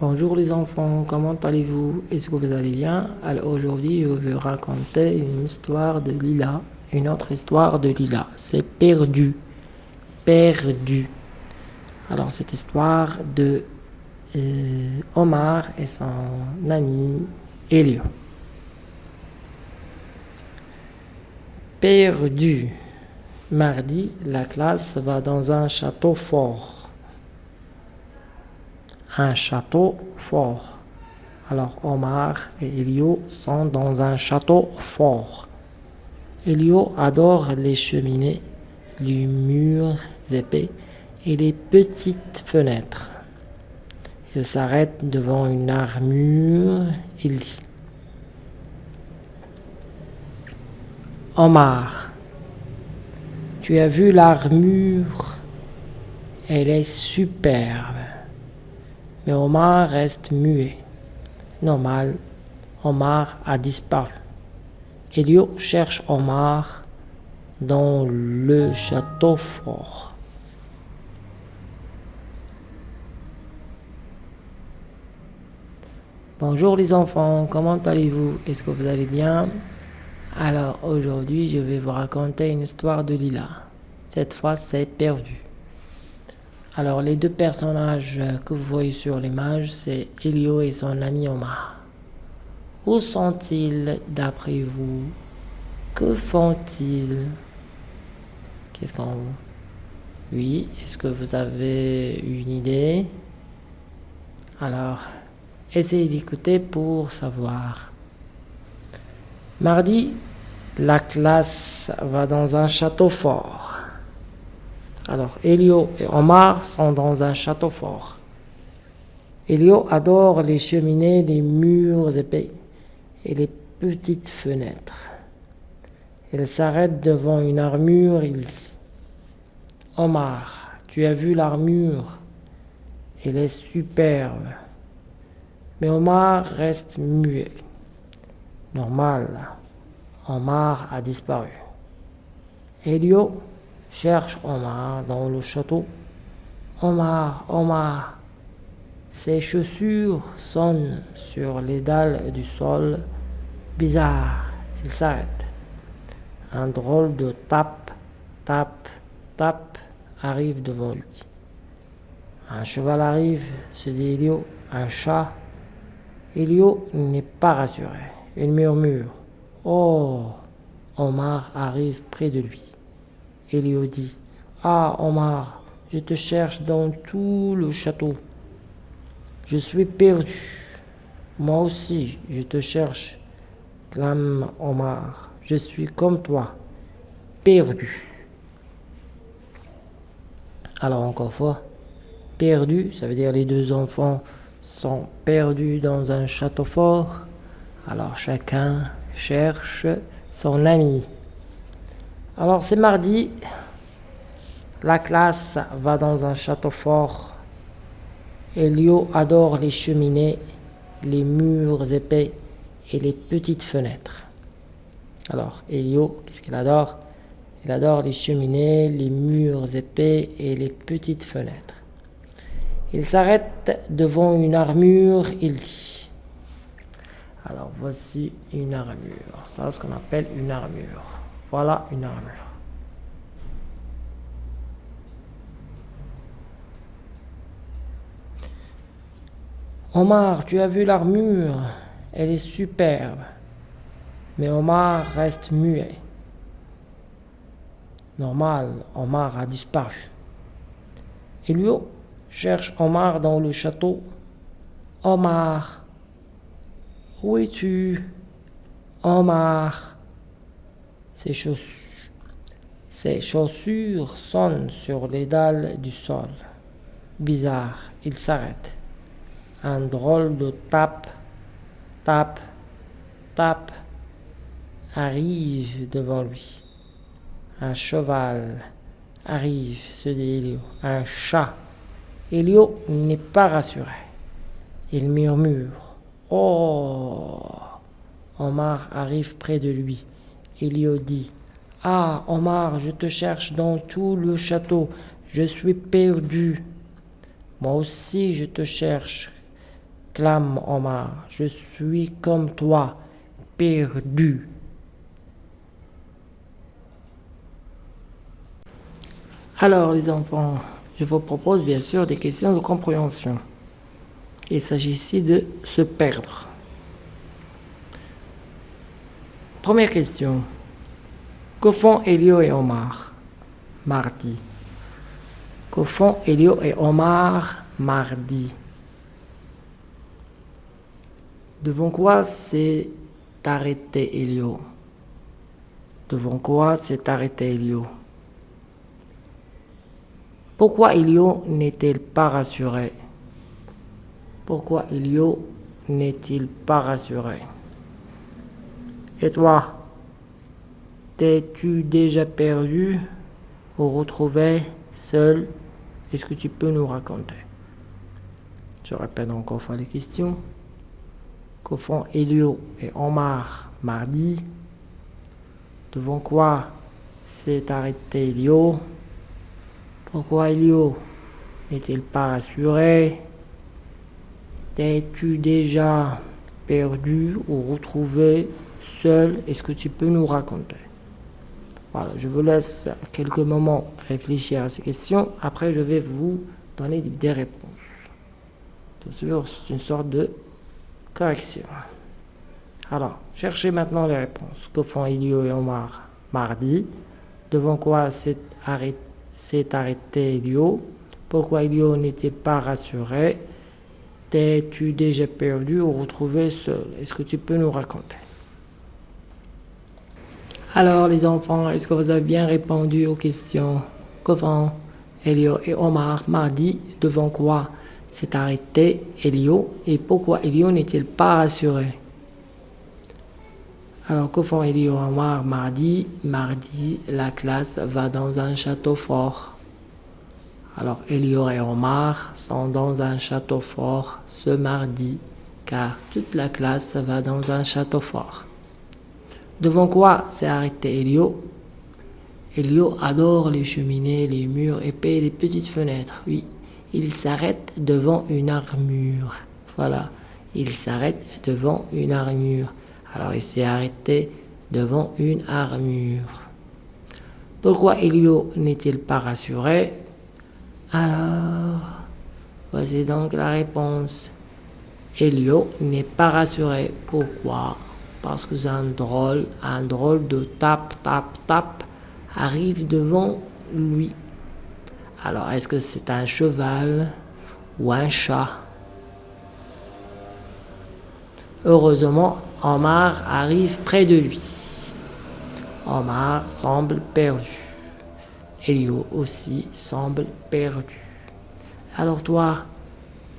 Bonjour les enfants, comment allez-vous? Est-ce que vous allez bien? Alors aujourd'hui, je vais raconter une histoire de Lila, une autre histoire de Lila. C'est perdu, perdu. Alors cette histoire de euh, Omar et son ami Elio. Perdu. Mardi, la classe va dans un château fort un château fort. Alors Omar et Elio sont dans un château fort. Elio adore les cheminées, les murs épais et les petites fenêtres. Il s'arrête devant une armure, il dit Omar, tu as vu l'armure? Elle est superbe. Mais Omar reste muet. Normal, Omar a disparu. Elio cherche Omar dans le château fort. Bonjour les enfants, comment allez-vous? Est-ce que vous allez bien? Alors aujourd'hui je vais vous raconter une histoire de Lila. Cette fois c'est perdu. Alors les deux personnages que vous voyez sur l'image, c'est Elio et son ami Omar. Où sont-ils d'après vous? Que font-ils? Qu'est-ce qu'on... Oui, est-ce que vous avez une idée? Alors, essayez d'écouter pour savoir. Mardi, la classe va dans un château fort. Alors, Elio et Omar sont dans un château fort. Elio adore les cheminées, les murs épais et les petites fenêtres. Il s'arrête devant une armure, il dit Omar, tu as vu l'armure? Elle est superbe. Mais Omar reste muet. Normal, Omar a disparu. Elio cherche Omar dans le château. Omar, Omar, ses chaussures sonnent sur les dalles du sol. Bizarre, il s'arrête. Un drôle de tape, tape, tape arrive devant lui. Un cheval arrive, se dit Elio, un chat. Elio n'est pas rassuré. Il murmure. Oh Omar arrive près de lui. Elio dit Ah, Omar, je te cherche dans tout le château. Je suis perdu. Moi aussi, je te cherche, clame Omar. Je suis comme toi, perdu. Alors, encore fois, perdu, ça veut dire les deux enfants sont perdus dans un château fort. Alors, chacun cherche son ami. Alors c'est mardi, la classe va dans un château fort. Elio adore les cheminées, les murs épais et les petites fenêtres. Alors Elio, qu'est-ce qu'il adore? Il adore les cheminées, les murs épais et les petites fenêtres. Il s'arrête devant une armure, il dit. Alors voici une armure, ça c'est ce qu'on appelle une armure. Voilà une armure. Omar, tu as vu l'armure Elle est superbe. Mais Omar reste muet. Normal, Omar a disparu. Elio cherche Omar dans le château. Omar, où es-tu? Omar ses chaussures, sonnent sur les dalles du sol. Bizarre, il s'arrête. Un drôle de tape, tape, tape arrive devant lui. Un cheval arrive, se dit Elio. Un chat. Elio n'est pas rassuré. Il murmure. Oh Omar arrive près de lui. Elio dit Ah, Omar, je te cherche dans tout le château. Je suis perdu. Moi aussi, je te cherche. clame Omar. Je suis comme toi, perdu. Alors les enfants, je vous propose bien sûr des questions de compréhension. Il s'agit ici de se perdre. Première question. Que font Elio et Omar mardi. Que font Elio et Omar mardi. Devant quoi s'est arrêté Elio? Devant quoi s'est arrêté Elio? Pourquoi Elio n'est-il pas rassuré? Pourquoi Elio n'est-il pas rassuré? Et toi T'es-tu déjà perdu ou retrouvé seul? Est-ce que tu peux nous raconter? Je répète encore fois les questions. Que font Elio et Omar mardi. Devant quoi s'est arrêté Elio? Pourquoi Elio n'est-il pas rassuré? T'es-tu déjà perdu ou retrouvé seul Est-ce que tu peux nous raconter Voilà, je vous laisse quelques moments réfléchir à ces questions. Après, je vais vous donner des réponses. Bien sûr, c'est une sorte de correction. Alors, cherchez maintenant les réponses. Que font Elio et Omar mardi? Devant quoi s'est arrêté, arrêté Elio? Pourquoi Elio n'était pas rassuré? T'es-tu déjà perdu ou retrouvé seul? Est-ce que tu peux nous raconter? Alors les enfants, est-ce que vous avez bien répondu aux questions Que font Elio et Omar mardi Devant quoi s'est arrêté Elio et pourquoi Elio n'est-il pas rassuré? Alors que font Elio et Omar mardi Mardi, la classe va dans un château fort. Alors Elio et Omar sont dans un château fort ce mardi car toute la classe va dans un château fort. Devant quoi s'est arrêté Elio? Elio adore les cheminées, les murs épais les petites fenêtres. Oui, il s'arrête devant une armure. Voilà, il s'arrête devant une armure. Alors il s'est arrêté devant une armure. Pourquoi Elio n'est-il pas rassuré? Alors, voici donc la réponse. Elio n'est pas rassuré. Pourquoi? Parce que un drôle, un drôle de tap, tap, tap arrive devant lui. Alors, est-ce que c'est un cheval ou un chat? Heureusement, Omar arrive près de lui. Omar semble perdu. Elio aussi semble perdu. Alors toi,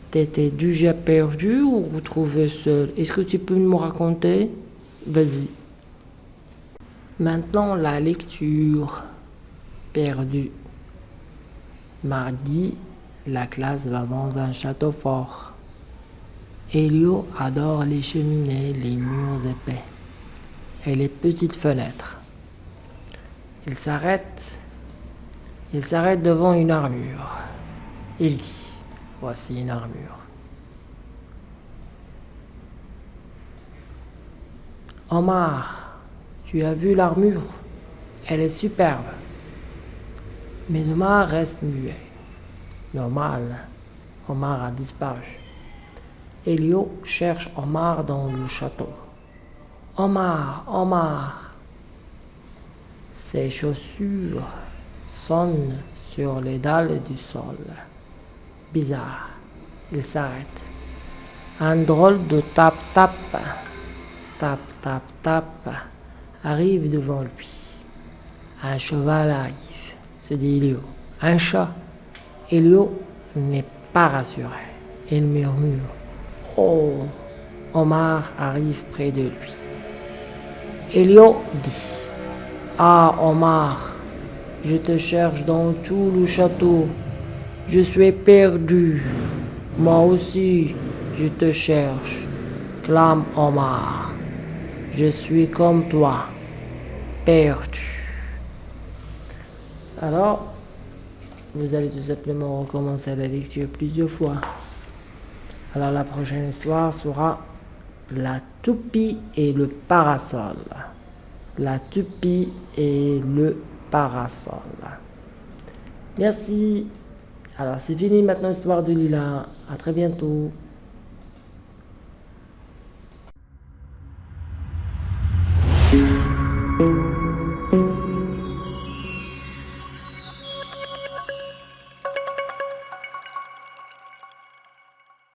t'étais déjà perdu ou retrouvé seul? Est-ce que tu peux me raconter? Vas-y. Maintenant, la lecture. Perdu. Mardi, la classe va dans un château fort. Elio adore les cheminées, les murs épais et les petites fenêtres. Il s'arrête. Il s'arrête devant une armure. Il dit Voici une armure. Omar, tu as vu l'armure Elle est superbe. Mais Omar reste muet. Normal, Omar a disparu. Elio cherche Omar dans le château. Omar, Omar. Ses chaussures sonnent sur les dalles du sol. Bizarre. Il s'arrête. Un drôle de tap-tap, tap-tap-tap arrive devant lui. Un cheval arrive se dit Elio. Un chat. Elio n'est pas rassuré. Il murmure. Oh Omar arrive près de lui. Elio dit Ah Omar, je te cherche dans tout le château. Je suis perdu. Moi aussi, je te cherche. Clame Omar. Je suis comme toi, perdu. Alors, vous allez tout simplement recommencer la lecture plusieurs fois. Alors la prochaine histoire sera la toupie et le parasol. La toupie et le parasol. Merci. Alors c'est fini maintenant l'histoire de Lila. À très bientôt.